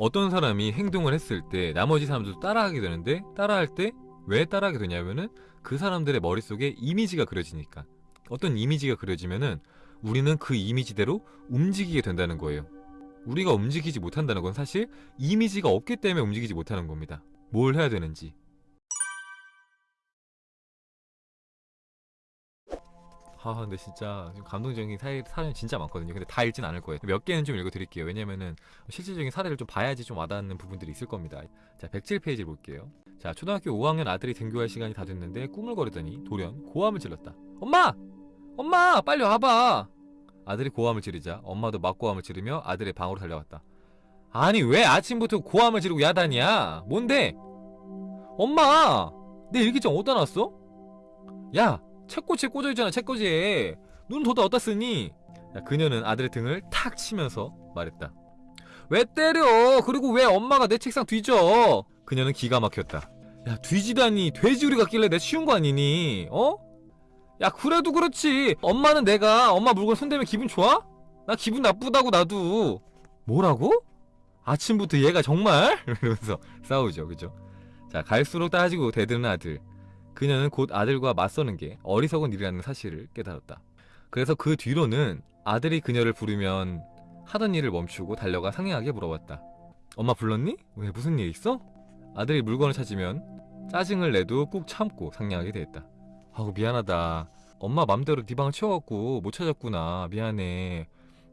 어떤 사람이 행동을 했을 때 나머지 사람들도 따라하게 되는데 따라할 때 왜 따라하게 되냐면은 그 사람들의 머릿속에 이미지가 그려지니까 어떤 이미지가 그려지면은 우리는 그 이미지대로 움직이게 된다는 거예요. 우리가 움직이지 못한다는 건 사실 이미지가 없기 때문에 움직이지 못하는 겁니다. 뭘 해야 되는지. 아 근데 진짜 좀 감동적인 사례, 사례는 진짜 많거든요. 근데 다 읽진 않을 거예요. 몇 개는 좀 읽어드릴게요. 왜냐면은 실질적인 사례를 좀 봐야지 좀 와닿는 부분들이 있을 겁니다. 자 107페이지 볼게요. 자 초등학교 5학년 아들이 등교할 시간이 다 됐는데 꾸물거리더니 돌연 고함을 질렀다. 엄마! 엄마! 빨리 와봐! 아들이 고함을 지르자 엄마도 맞고함을 지르며 아들의 방으로 달려갔다. 아니 왜 아침부터 고함을 지르고 야단이야? 뭔데? 엄마! 내 일기장 어디다 놨어? 야! 책꽂이에 꽂아있잖아 책꽂이에 눈 돋아 어디다 쓰니? 야, 그녀는 아들의 등을 탁 치면서 말했다. 왜 때려? 그리고 왜 엄마가 내 책상 뒤져? 그녀는 기가 막혔다. 야 뒤지다니 돼지우리 같길래 내 쉬운 거 아니니? 어? 야 그래도 그렇지 엄마는 내가 엄마 물건 손대면 기분 좋아? 나 기분 나쁘다고 나도 뭐라고? 아침부터 얘가 정말? 이러면서 싸우죠 그죠? 자 갈수록 따지고 대드는 아들 그녀는 곧 아들과 맞서는 게 어리석은 일이라는 사실을 깨달았다. 그래서 그 뒤로는 아들이 그녀를 부르면 하던 일을 멈추고 달려가 상냥하게 물어봤다 엄마 불렀니? 왜 무슨 일 있어? 아들이 물건을 찾으면 짜증을 내도 꾹 참고 상냥하게 대했다 아우 미안하다. 엄마 맘대로 네 방을 치워갖고 못 찾았구나. 미안해.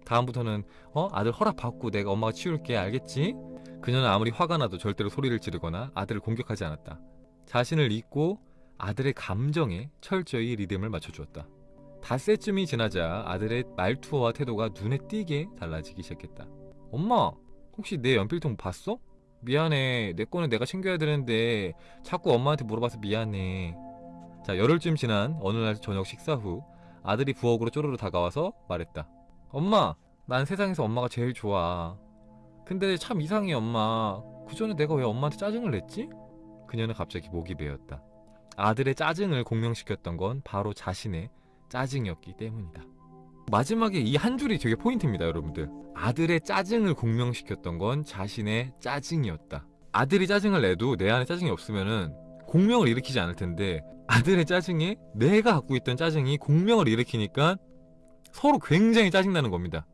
다음부터는 어? 아들 허락 받고 내가 엄마가 치울게. 알겠지? 그녀는 아무리 화가 나도 절대로 소리를 지르거나 아들을 공격하지 않았다. 자신을 잊고 아들의 감정에 철저히 리듬을 맞춰주었다. 닷새쯤이 지나자 아들의 말투와 태도가 눈에 띄게 달라지기 시작했다. 엄마 혹시 내 연필통 봤어? 미안해. 내 거는 내가 챙겨야 되는데 자꾸 엄마한테 물어봐서 미안해. 자 열흘쯤 지난 어느 날 저녁 식사 후 아들이 부엌으로 쪼르르 다가와서 말했다. 엄마 난 세상에서 엄마가 제일 좋아. 근데 참 이상해 엄마. 그전에 내가 왜 엄마한테 짜증을 냈지? 그녀는 갑자기 목이 베었다 아들의 짜증을 공명시켰던 건 바로 자신의 짜증이었기 때문이다. 마지막에 이 한 줄이 되게 포인트입니다 여러분들. 아들의 짜증을 공명시켰던 건 자신의 짜증이었다. 아들이 짜증을 내도 내 안에 짜증이 없으면은 공명을 일으키지 않을 텐데 아들의 짜증에 내가 갖고 있던 짜증이 공명을 일으키니까 서로 굉장히 짜증나는 겁니다.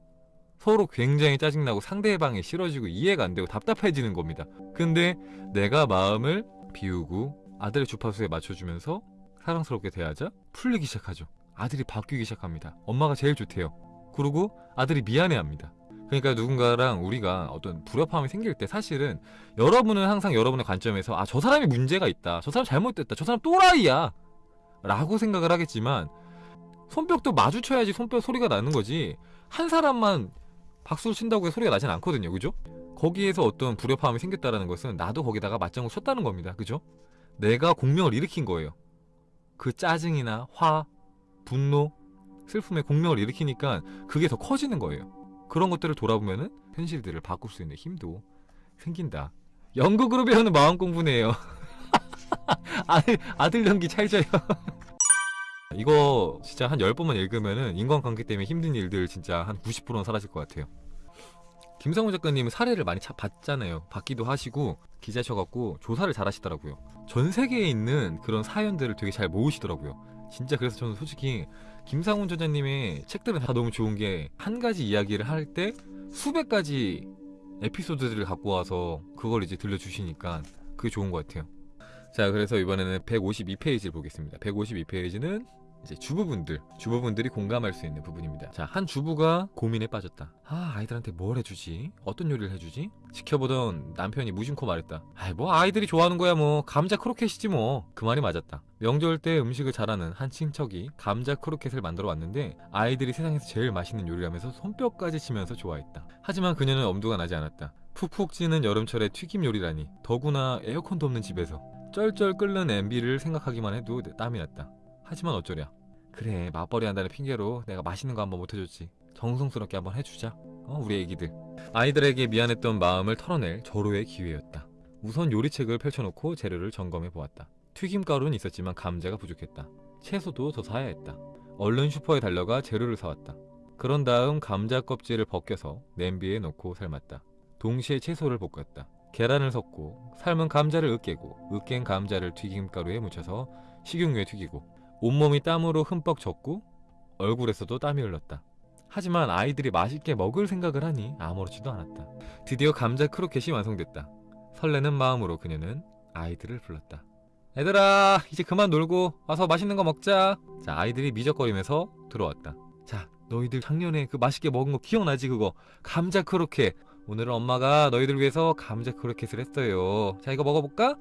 서로 굉장히 짜증나고 상대방이 싫어지고 이해가 안 되고 답답해지는 겁니다. 근데 내가 마음을 비우고 아들의 주파수에 맞춰주면서 사랑스럽게 대하자 풀리기 시작하죠. 아들이 바뀌기 시작합니다. 엄마가 제일 좋대요. 그리고 아들이 미안해합니다. 그러니까 누군가랑 우리가 어떤 불협화음이 생길 때 사실은 여러분은 항상 여러분의 관점에서 아 저 사람이 문제가 있다. 저 사람 잘못됐다. 저 사람 또라이야. 라고 생각을 하겠지만 손뼉도 마주쳐야지 손뼉 소리가 나는 거지 한 사람만 박수를 친다고 해서 소리가 나진 않거든요. 그죠? 거기에서 어떤 불협화음이 생겼다는 것은 나도 거기다가 맞장구 쳤다는 겁니다. 그죠? 내가 공명을 일으킨 거예요. 그 짜증이나 화, 분노, 슬픔에 공명을 일으키니까 그게 더 커지는 거예요. 그런 것들을 돌아보면은 현실들을 바꿀 수 있는 힘도 생긴다. 연극으로 배우는 마음 공부네요. 아들, 아들 연기 찰져요. 이거 진짜 한 10번만 읽으면은 인간관계 때문에 힘든 일들 진짜 한 90%는 사라질 것 같아요 김상우 작가님은 사례를 많이 차, 봤잖아요. 받기도 하시고 기자셔갖고 조사를 잘 하시더라고요. 전 세계에 있는 그런 사연들을 되게 잘 모으시더라고요. 진짜 그래서 저는 솔직히 김상훈 저자님의 책들은 다 너무 좋은 게 한 가지 이야기를 할 때 수백 가지 에피소드들을 갖고 와서 그걸 이제 들려주시니까 그게 좋은 것 같아요. 자 그래서 이번에는 152페이지를 보겠습니다. 152페이지는 이제 주부분들 주부분들이 공감할 수 있는 부분입니다. 자 한 주부가 고민에 빠졌다. 아 아이들한테 뭘 해주지? 어떤 요리를 해주지? 지켜보던 남편이 무심코 말했다. 아이 뭐 아이들이 좋아하는 거야 뭐. 감자 크로켓이지 뭐. 그 말이 맞았다. 명절 때 음식을 잘하는 한 친척이 감자 크로켓을 만들어 왔는데 아이들이 세상에서 제일 맛있는 요리라면서 손뼉까지 치면서 좋아했다. 하지만 그녀는 엄두가 나지 않았다. 푹푹 찌는 여름철에 튀김 요리라니 더구나 에어컨도 없는 집에서 쩔쩔 끓는 냄비를 생각하기만 해도 땀이 났다. 하지만 어쩌랴 그래 맞벌이 한다는 핑계로 내가 맛있는 거 한번 못해줬지. 정성스럽게 한번 해주자. 어 우리 애기들. 아이들에게 미안했던 마음을 털어낼 절호의 기회였다. 우선 요리책을 펼쳐놓고 재료를 점검해 보았다. 튀김가루는 있었지만 감자가 부족했다. 채소도 더 사야 했다. 얼른 슈퍼에 달려가 재료를 사왔다. 그런 다음 감자 껍질을 벗겨서 냄비에 넣고 삶았다. 동시에 채소를 볶았다. 계란을 섞고 삶은 감자를 으깨고 으깬 감자를 튀김가루에 묻혀서 식용유에 튀기고 온몸이 땀으로 흠뻑 젖고 얼굴에서도 땀이 흘렀다. 하지만 아이들이 맛있게 먹을 생각을 하니 아무렇지도 않았다. 드디어 감자 크로켓이 완성됐다. 설레는 마음으로 그녀는 아이들을 불렀다. 얘들아 이제 그만 놀고 와서 맛있는 거 먹자. 자 아이들이 미적거리면서 들어왔다. 자 너희들 작년에 그 맛있게 먹은 거 기억나지 그거 감자 크로켓. 오늘은 엄마가 너희들 위해서 감자 크로켓을 했어요. 자 이거 먹어볼까?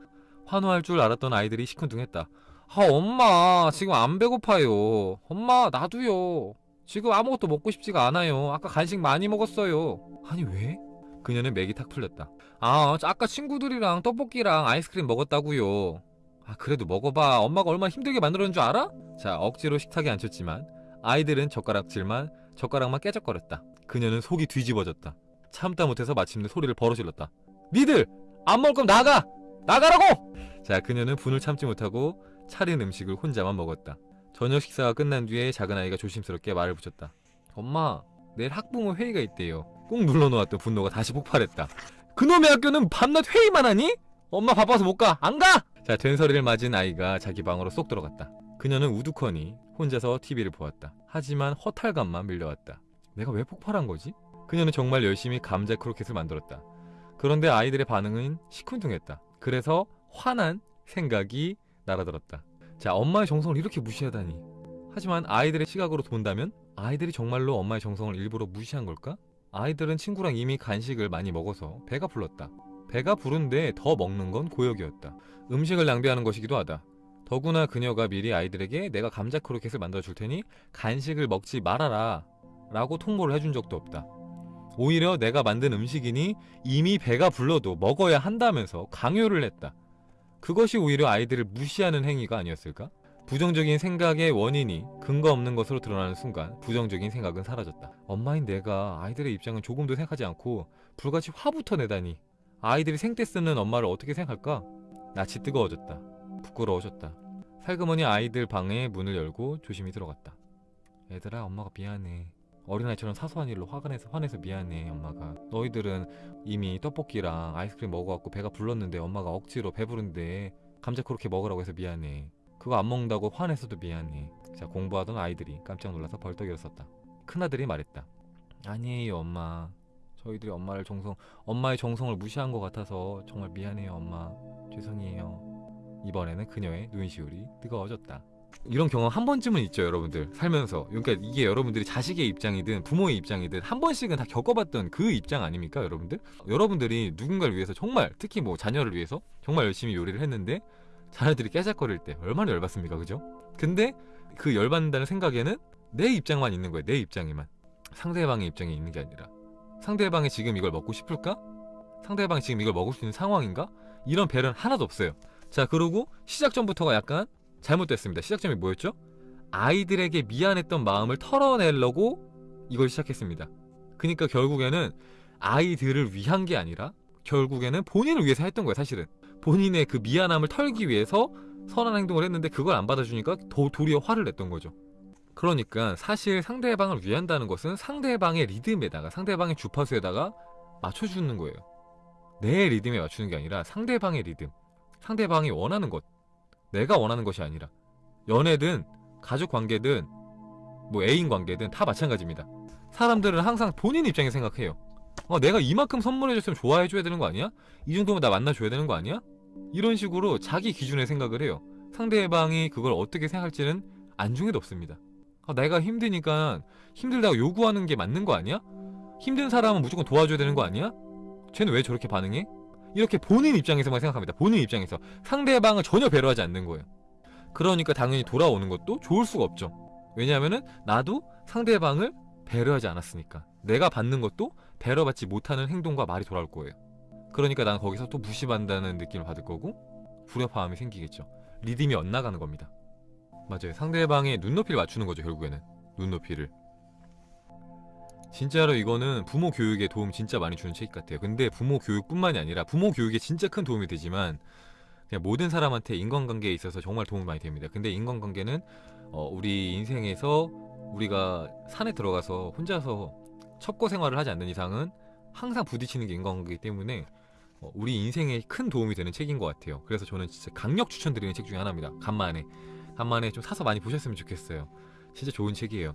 환호할 줄 알았던 아이들이 시큰둥했다. 아 엄마 지금 안 배고파요. 엄마 나도요. 지금 아무것도 먹고 싶지가 않아요. 아까 간식 많이 먹었어요. 아니 왜? 그녀는 맥이 탁 풀렸다. 아 아까 친구들이랑 떡볶이랑 아이스크림 먹었다고요. 아 그래도 먹어봐. 엄마가 얼마나 힘들게 만들었는 줄 알아? 자 억지로 식탁에 앉혔지만 아이들은 젓가락질만 젓가락만 깨적거렸다. 그녀는 속이 뒤집어졌다. 참다 못해서 마침내 소리를 벌어 질렀다. 니들 안 먹을 거면 나가! 나가라고! 자 그녀는 분을 참지 못하고 차린 음식을 혼자만 먹었다. 저녁 식사가 끝난 뒤에 작은 아이가 조심스럽게 말을 붙였다. 엄마, 내일 학부모 회의가 있대요. 꾹 눌러놓았던 분노가 다시 폭발했다. 그놈의 학교는 밤낮 회의만 하니? 엄마 바빠서 못 가. 안 가! 자, 된소리를 맞은 아이가 자기 방으로 쏙 들어갔다. 그녀는 우두커니 혼자서 TV를 보았다. 하지만 허탈감만 밀려왔다. 내가 왜 폭발한 거지? 그녀는 정말 열심히 감자 크로켓을 만들었다. 그런데 아이들의 반응은 시큰둥했다. 그래서 화난 생각이 날아들었다. 자, 엄마의 정성을 이렇게 무시하다니. 하지만 아이들의 시각으로 본다면 아이들이 정말로 엄마의 정성을 일부러 무시한 걸까? 아이들은 친구랑 이미 간식을 많이 먹어서 배가 불렀다. 배가 부른데 더 먹는 건 고역이었다. 음식을 낭비하는 것이기도 하다. 더구나 그녀가 미리 아이들에게 내가 감자 크로켓을 만들어 줄 테니 간식을 먹지 말아라 라고 통보를 해준 적도 없다. 오히려 내가 만든 음식이니 이미 배가 불러도 먹어야 한다면서 강요를 했다. 그것이 오히려 아이들을 무시하는 행위가 아니었을까? 부정적인 생각의 원인이 근거 없는 것으로 드러나는 순간 부정적인 생각은 사라졌다. 엄마인 내가 아이들의 입장은 조금도 생각하지 않고 불같이 화부터 내다니 아이들이 생떼 쓰는 엄마를 어떻게 생각할까? 낯이 뜨거워졌다. 부끄러워졌다. 살그머니 아이들 방에 문을 열고 조심히 들어갔다. 얘들아 엄마가 미안해. 어린아이처럼 사소한 일로 화가 내서 화내서 미안해 엄마가. 너희들은 이미 떡볶이랑 아이스크림 먹어갖고 배가 불렀는데 엄마가 억지로 배부른데 감자 그렇게 먹으라고 해서 미안해. 그거 안 먹는다고 화내서도 미안해. 자 공부하던 아이들이 깜짝 놀라서 벌떡 일어섰다. 큰아들이 말했다. 아니에요 엄마. 저희들이 엄마를 정성 엄마의 정성을 무시한 것 같아서 정말 미안해요 엄마. 죄송해요. 이번에는 그녀의 눈시울이 뜨거워졌다 이런 경험 한 번쯤은 있죠 여러분들. 살면서. 그러니까 이게 여러분들이 자식의 입장이든 부모의 입장이든 한 번씩은 다 겪어봤던 그 입장 아닙니까 여러분들? 여러분들이 누군가를 위해서 정말 특히 뭐 자녀를 위해서 정말 열심히 요리를 했는데 자녀들이 깨작거릴 때 얼마나 열받습니까 그죠? 근데 그 열받는다는 생각에는 내 입장만 있는 거예요 내 입장에만. 상대방의 입장에 있는 게 아니라. 상대방이 지금 이걸 먹고 싶을까? 상대방이 지금 이걸 먹을 수 있는 상황인가? 이런 배려는 하나도 없어요. 자 그리고 시작 전부터가 약간 잘못됐습니다. 시작점이 뭐였죠? 아이들에게 미안했던 마음을 털어내려고 이걸 시작했습니다. 그러니까 결국에는 아이들을 위한 게 아니라 결국에는 본인을 위해서 했던 거예요, 사실은. 본인의 그 미안함을 털기 위해서 선한 행동을 했는데 그걸 안 받아주니까 더 도리어 화를 냈던 거죠. 그러니까 사실 상대방을 위한다는 것은 상대방의 리듬에다가 상대방의 주파수에다가 맞춰주는 거예요. 내 리듬에 맞추는 게 아니라 상대방의 리듬, 상대방이 원하는 것, 내가 원하는 것이 아니라 연애든 가족 관계든 뭐 애인 관계든 다 마찬가지입니다. 사람들은 항상 본인 입장에 생각해요. 어, 내가 이만큼 선물해줬으면 좋아해줘야 되는 거 아니야? 이 정도면 나 만나줘야 되는 거 아니야? 이런 식으로 자기 기준에 생각을 해요. 상대방이 그걸 어떻게 생각할지는 안중에도 없습니다. 아, 내가 힘드니까 힘들다고 요구하는 게 맞는 거 아니야? 힘든 사람은 무조건 도와줘야 되는 거 아니야? 쟤는 왜 저렇게 반응해? 이렇게 본인 입장에서만 생각합니다. 본인 입장에서 상대방을 전혀 배려하지 않는 거예요. 그러니까 당연히 돌아오는 것도 좋을 수가 없죠. 왜냐하면은 나도 상대방을 배려하지 않았으니까 내가 받는 것도 배려받지 못하는 행동과 말이 돌아올 거예요. 그러니까 난 거기서 또 무시받는다는 느낌을 받을 거고 불협화음이 생기겠죠. 리듬이 엇나가는 겁니다. 맞아요. 상대방의 눈높이를 맞추는 거죠. 결국에는 눈높이를. 진짜로 이거는 부모 교육에 도움 진짜 많이 주는 책 같아요. 근데 부모 교육뿐만이 아니라 부모 교육에 진짜 큰 도움이 되지만 그냥 모든 사람한테 인간관계에 있어서 정말 도움이 많이 됩니다. 근데 인간관계는 어, 우리 인생에서 우리가 산에 들어가서 혼자서 첩고 생활을 하지 않는 이상은 항상 부딪히는 게 인간관계이기 때문에 어, 우리 인생에 큰 도움이 되는 책인 것 같아요. 그래서 저는 진짜 강력 추천드리는 책 중에 하나입니다. 간만에 간만에 좀 사서 많이 보셨으면 좋겠어요. 진짜 좋은 책이에요.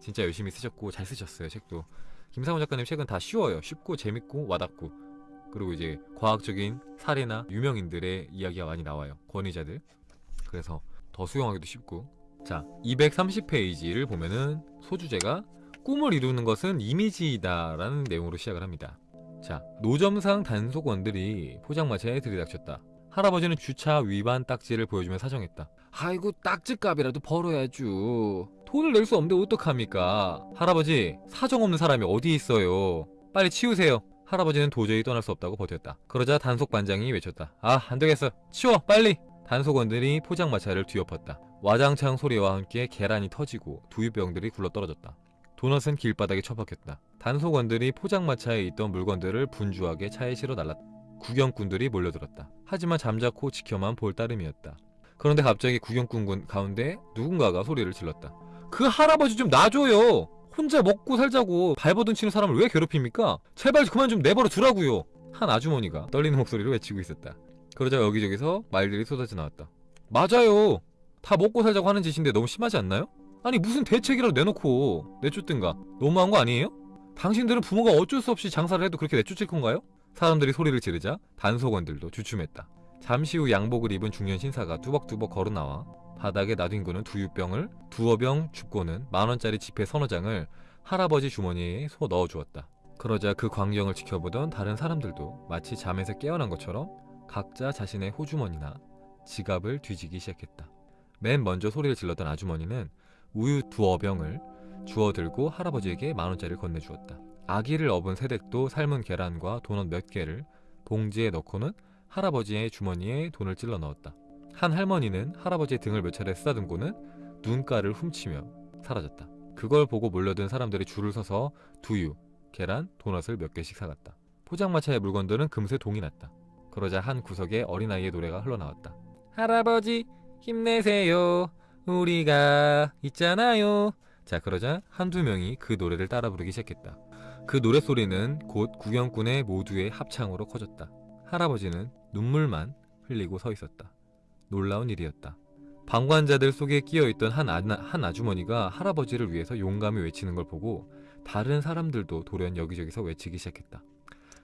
진짜 열심히 쓰셨고 잘 쓰셨어요 책도. 김상훈 작가님 책은 다 쉬워요. 쉽고 재밌고 와닿고 그리고 이제 과학적인 사례나 유명인들의 이야기가 많이 나와요. 권위자들. 그래서 더 수용하기도 쉽고. 자, 230페이지를 보면은 소주제가 꿈을 이루는 것은 이미지이다 라는 내용으로 시작을 합니다. 자, 노점상 단속원들이 포장마차에 들이닥쳤다. 할아버지는 주차 위반 딱지를 보여주며 사정했다. 아이고 딱지값이라도 벌어야죠. 돈을 낼 수 없는데 어떡합니까? 할아버지 사정 없는 사람이 어디 있어요. 빨리 치우세요. 할아버지는 도저히 떠날 수 없다고 버텼다. 그러자 단속 반장이 외쳤다. 아 안되겠어. 치워 빨리. 단속원들이 포장마차를 뒤엎었다. 와장창 소리와 함께 계란이 터지고 두유병들이 굴러떨어졌다. 도넛은 길바닥에 처박혔다. 단속원들이 포장마차에 있던 물건들을 분주하게 차에 실어 날랐다. 구경꾼들이 몰려들었다. 하지만 잠자코 지켜만 볼 따름이었다. 그런데 갑자기 구경꾼 가운데 누군가가 소리를 질렀다. 그 할아버지 좀 놔줘요. 혼자 먹고 살자고 발버둥 치는 사람을 왜 괴롭힙니까? 제발 그만 좀 내버려 두라고요. 한 아주머니가 떨리는 목소리로 외치고 있었다. 그러자 여기저기서 말들이 쏟아져 나왔다. 맞아요. 다 먹고 살자고 하는 짓인데 너무 심하지 않나요? 아니 무슨 대책이라도 내놓고 내쫓든가 너무한 거 아니에요? 당신들은 부모가 어쩔 수 없이 장사를 해도 그렇게 내쫓을 건가요? 사람들이 소리를 지르자 단속원들도 주춤했다. 잠시 후 양복을 입은 중년 신사가 뚜벅뚜벅 걸어 나와 바닥에 놔둔 두유병을 두어 병 줍고는 만원짜리 지폐 서너 장을 할아버지 주머니에 소 넣어주었다. 그러자 그 광경을 지켜보던 다른 사람들도 마치 잠에서 깨어난 것처럼 각자 자신의 호주머니나 지갑을 뒤지기 시작했다. 맨 먼저 소리를 질렀던 아주머니는 우유 두어 병을 주워 들고 할아버지에게 만원짜리를 건네주었다. 아기를 업은 새댁도 삶은 계란과 도넛 몇 개를 봉지에 넣고는 할아버지의 주머니에 돈을 찔러 넣었다. 한 할머니는 할아버지의 등을 몇 차례 쓰다듬고는 눈가를 훔치며 사라졌다. 그걸 보고 몰려든 사람들이 줄을 서서 두유, 계란, 도넛을 몇 개씩 사갔다. 포장마차의 물건들은 금세 동이 났다. 그러자 한 구석에 어린아이의 노래가 흘러나왔다. 할아버지 힘내세요. 우리가 있잖아요. 자 그러자 한두 명이 그 노래를 따라 부르기 시작했다. 그 노랫소리는 곧 구경꾼의 모두의 합창으로 커졌다. 할아버지는 눈물만 흘리고 서 있었다. 놀라운 일이었다. 방관자들 속에 끼어있던 한, 아, 한 아주머니가 할아버지를 위해서 용감히 외치는 걸 보고 다른 사람들도 돌연 여기저기서 외치기 시작했다.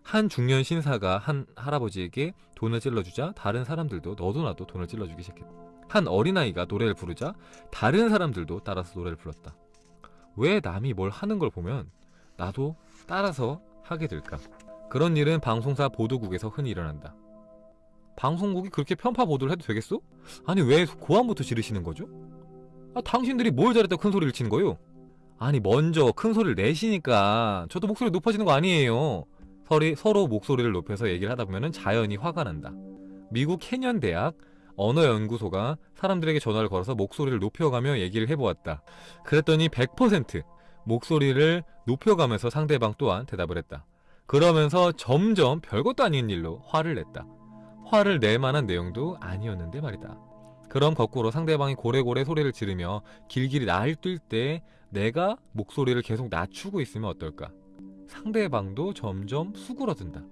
한 중년 신사가 한 할아버지에게 돈을 찔러주자 다른 사람들도 너도 나도 돈을 찔러주기 시작했다. 한 어린아이가 노래를 부르자 다른 사람들도 따라서 노래를 불렀다. 왜 남이 뭘 하는 걸 보면 나도 따라서 하게 될까? 그런 일은 방송사 보도국에서 흔히 일어난다. 방송국이 그렇게 편파 보도를 해도 되겠어? 아니 왜 고함부터 지르시는 거죠? 아 당신들이 뭘 잘했다고 큰 소리를 치는 거요? 아니 먼저 큰 소리를 내시니까 저도 목소리 높아지는 거 아니에요 서리, 서로 목소리를 높여서 얘기를 하다 보면 자연히 화가 난다 미국 캐년 대학 언어연구소가 사람들에게 전화를 걸어서 목소리를 높여가며 얘기를 해보았다 그랬더니 100% 목소리를 높여가면서 상대방 또한 대답을 했다 그러면서 점점 별것도 아닌 일로 화를 냈다 화를 낼 만한 내용도 아니었는데 말이다. 그럼 거꾸로 상대방이 고래고래 소리를 지르며 길길이 날뛸 때 내가 목소리를 계속 낮추고 있으면 어떨까? 상대방도 점점 수그러든다.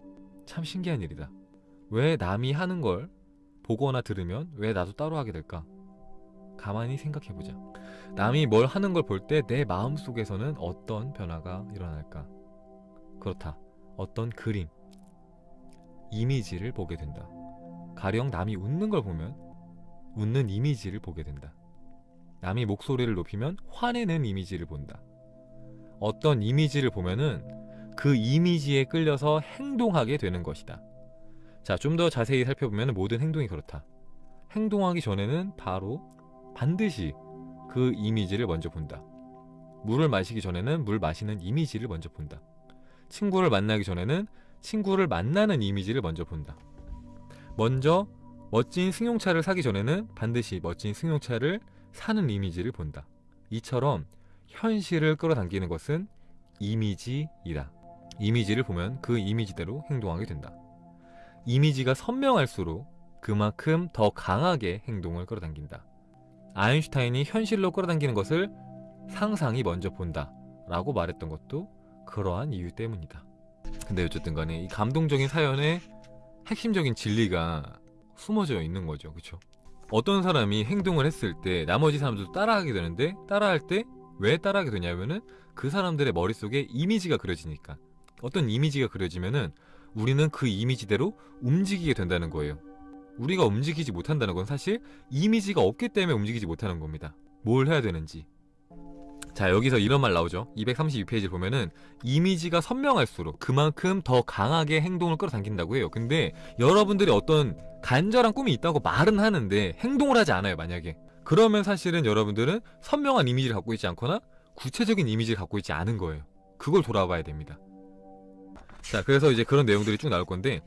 참 신기한 일이다. 왜 남이 하는 걸 보거나 들으면 왜 나도 따로 하게 될까? 가만히 생각해보자. 남이 뭘 하는 걸 볼 때 내 마음속에서는 어떤 변화가 일어날까? 그렇다. 어떤 그림, 이미지를 보게 된다. 가령 남이 웃는 걸 보면 웃는 이미지를 보게 된다. 남이 목소리를 높이면 화내는 이미지를 본다. 어떤 이미지를 보면은 그 이미지에 끌려서 행동하게 되는 것이다. 자, 좀 더 자세히 살펴보면 모든 행동이 그렇다. 행동하기 전에는 바로 반드시 그 이미지를 먼저 본다. 물을 마시기 전에는 물 마시는 이미지를 먼저 본다. 친구를 만나기 전에는 친구를 만나는 이미지를 먼저 본다. 먼저 멋진 승용차를 사기 전에는 반드시 멋진 승용차를 사는 이미지를 본다. 이처럼 현실을 끌어당기는 것은 이미지이다. 이미지를 보면 그 이미지대로 행동하게 된다. 이미지가 선명할수록 그만큼 더 강하게 행동을 끌어당긴다. 아인슈타인이 현실로 끌어당기는 것을 상상이 먼저 본다 라고 말했던 것도 그러한 이유 때문이다. 근데 어쨌든 간에 이 감동적인 사연에 핵심적인 진리가 숨어져 있는 거죠. 그렇죠? 어떤 사람이 행동을 했을 때 나머지 사람들도 따라하게 되는데 따라할 때 왜 따라하게 되냐면은 그 사람들의 머릿속에 이미지가 그려지니까 어떤 이미지가 그려지면은 우리는 그 이미지대로 움직이게 된다는 거예요. 우리가 움직이지 못한다는 건 사실 이미지가 없기 때문에 움직이지 못하는 겁니다. 뭘 해야 되는지. 자, 여기서 이런 말 나오죠. 232페이지를 보면은 이미지가 선명할수록 그만큼 더 강하게 행동을 끌어당긴다고 해요. 근데 여러분들이 어떤 간절한 꿈이 있다고 말은 하는데 행동을 하지 않아요, 만약에. 그러면 사실은 여러분들은 선명한 이미지를 갖고 있지 않거나 구체적인 이미지를 갖고 있지 않은 거예요. 그걸 돌아봐야 됩니다. 자, 그래서 이제 그런 내용들이 쭉 나올 건데